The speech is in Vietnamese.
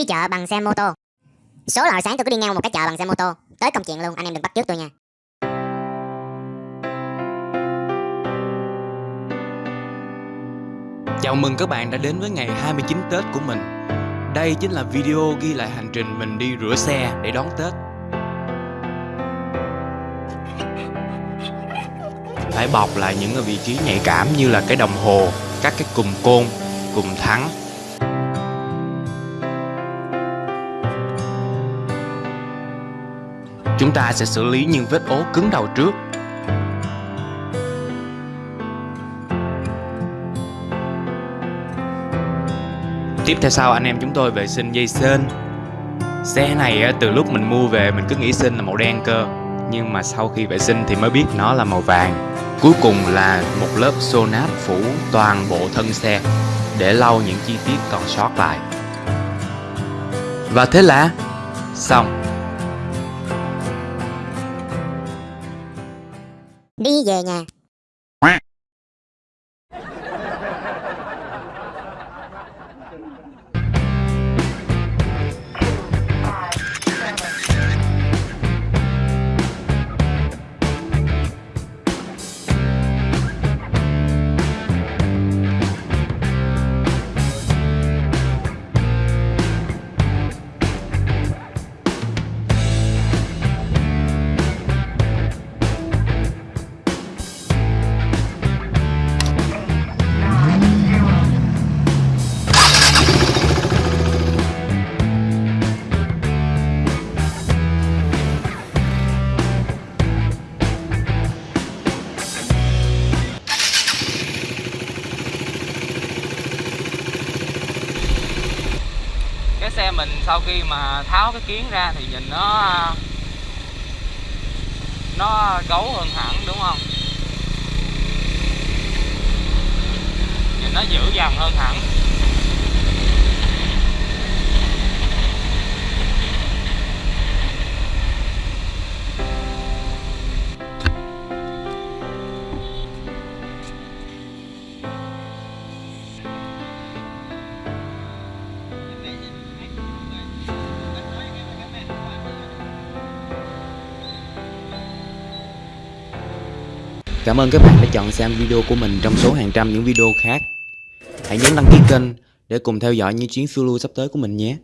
Đi chợ bằng xe mô tô. Số là hồi sáng tôi cứ đi ngang một cái chợ bằng xe mô tô. Tới công chuyện luôn, anh em đừng bắt trước tôi nha. Chào mừng các bạn đã đến với ngày 29 Tết của mình. Đây chính là video ghi lại hành trình mình đi rửa xe để đón Tết. Phải bọc lại những vị trí nhạy cảm như là cái đồng hồ, các cái cùm côn, cùm thắng. Chúng ta sẽ xử lý những vết ố cứng đầu trước. Tiếp theo sau, anh em chúng tôi vệ sinh dây sên Xe này từ lúc mình mua về, mình cứ nghĩ sên là màu đen cơ. Nhưng mà sau khi vệ sinh thì mới biết nó là màu vàng. Cuối cùng là một lớp sonat phủ toàn bộ thân xe, Để lau những chi tiết còn sót lại. Và thế là xong. Đi về nhà. Cái xe mình sau khi mà tháo cái kiến ra thì nhìn nó à, nó gấu hơn hẳn, đúng không? Nhìn nó dữ dằn hơn hẳn. Cảm ơn các bạn đã chọn xem video của mình trong số hàng trăm những video khác. Hãy nhấn đăng ký kênh để cùng theo dõi những chuyến Zulu sắp tới của mình nhé.